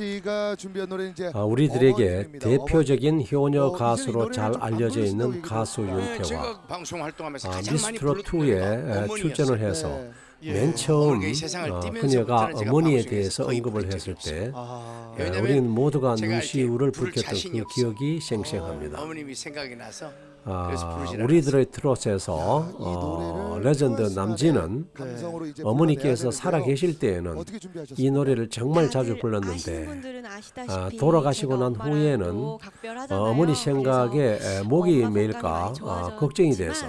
씨가 준비한 노래는 이제 아, 우리들에게. 대표적인 효녀 어, 가수로 잘 알려져 안 있는 가수 얘기죠. 네, 아, 가장 많이 미스트롯 불렀던 2에 노래가 어머니였어요. 출전을 해서 네. 예, 맨 처음 어, 그녀가 어머니에 대해서 언급을 했을 때 아, 예, 우리는 모두가 눈시울을 붉혔던 그. 기억이 생생합니다. 어머님이 생각이 나서 아, 우리들의 트롯에서 이 어, 레전드 남진은 어머니께서 불러내야 살아 되는데요. 계실 때에는? 이 노래를 정말 자주 불렀는데 아, 돌아가시고 난 후에는 또 어. 어머니 생각에 목이 메일까 아, 걱정이 돼서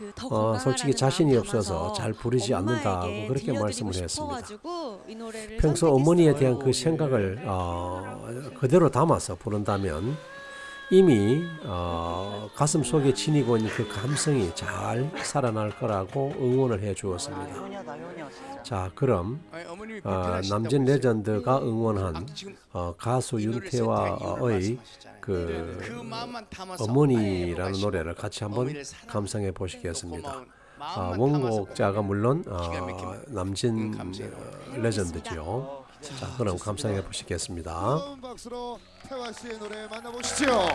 어, 건강하라는 솔직히 자신이 없어서 잘 부르지 않는다고 그렇게 말씀을 했습니다. 평소 어머니에 대한 그 예. 생각을 어, 그대로 담아서 부른다면 이미 어, 가슴 속에 지니고 있는 그 감성이 잘 살아날 거라고 응원을 해 주었습니다. 자, 그럼 어, 남진. 레전드가 응원한 어, 가수 말씀하셨잖아요. 그 어머니라는 노래를 같이 한번 감상해 그 보시겠습니다. 아, 원곡자가 물론 어, 남진 레전드죠. 자, 그럼 감상해 보시겠습니다. 박수로 태화 씨의 노래 만나보시죠.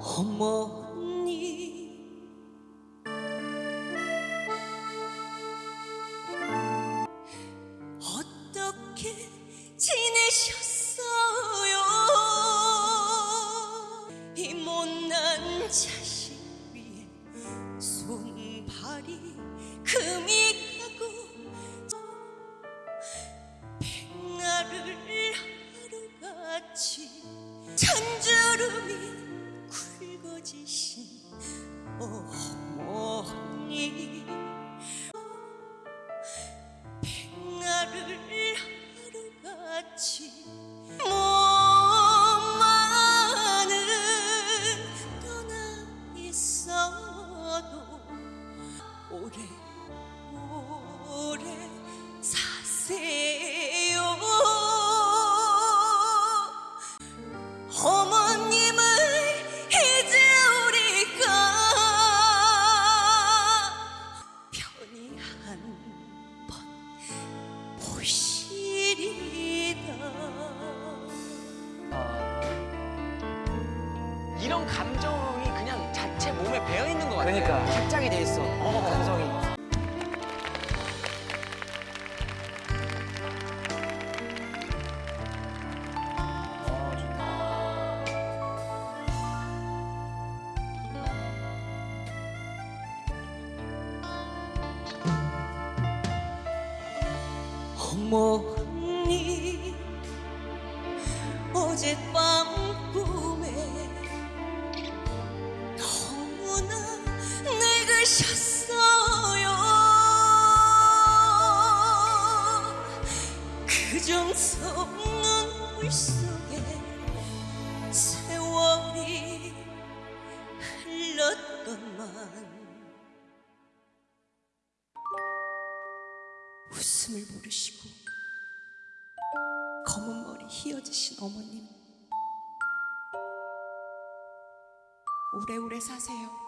어머 찬주름이 굵어지신 어머니 백날을 하루같이 이런 감정이 그냥 자체 몸에 배어 있는 것 같아. 그러니까. 합장이 돼 있어. 감성이. 어머니 어젯밤 물 속에 세월이 흘렀건만 웃음을 모르시고 검은 머리 휘어지신 어머님 오래오래 사세요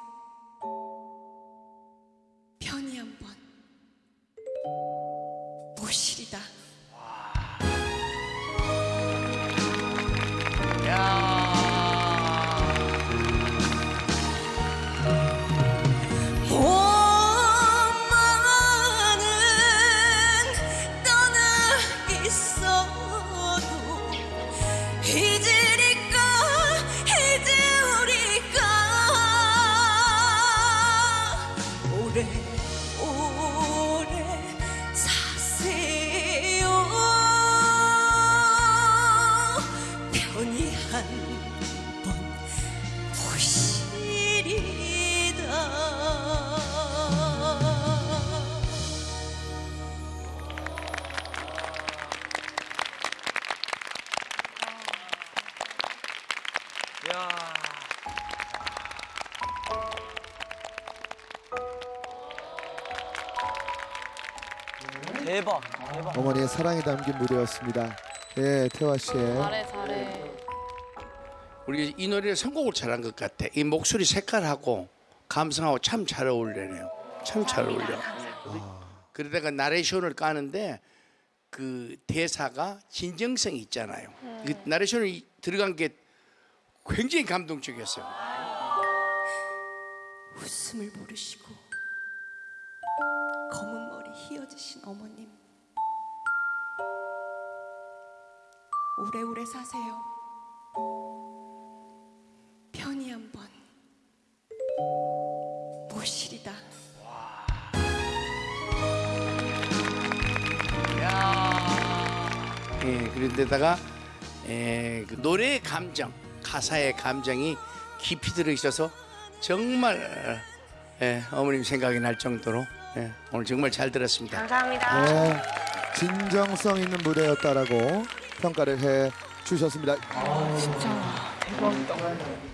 대박 대박 어머니의 사랑이 담긴 무대였습니다. 예, 태화 씨의 잘해 잘해. 우리 이 노래를 선곡을 잘한 것 같아. 이 목소리 색깔하고 감성하고 참 잘 어울리네요. 참 잘 어울려. 그러다가 나레이션을 까는데 그 대사가 진정성이 있잖아요. 그 나레이션이 들어간 게 굉장히 감동적이었어요. 웃음을 모르시고 검은 머리 휘어지신 어머님. 오래오래 사세요. 편히 한번 모시리다. 예, 그런데다가 예, 그 노래의 감정, 가사의 감정이 깊이 들어 있어서 정말 예, 어머님 생각이 날 정도로 예, 오늘 정말 잘 들었습니다. 예, 진정성 있는 무대였다라고 평가를 해 주셨습니다. 진짜 대박이다.